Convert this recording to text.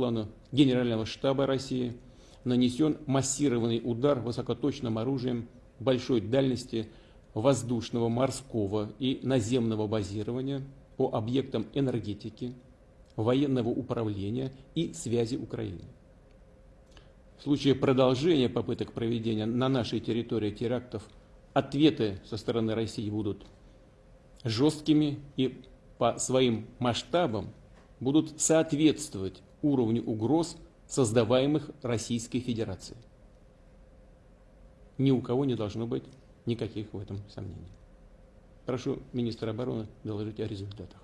плану Генерального штаба России нанесен массированный удар высокоточным оружием большой дальности воздушного, морского и наземного базирования по объектам энергетики, военного управления и связи Украины. В случае продолжения попыток проведения на нашей территории терактов ответы со стороны России будут жесткими и по своим масштабам будут соответствовать уровню угроз, создаваемых Российской Федерацией. Ни у кого не должно быть никаких в этом сомнений. Прошу министра обороны доложить о результатах.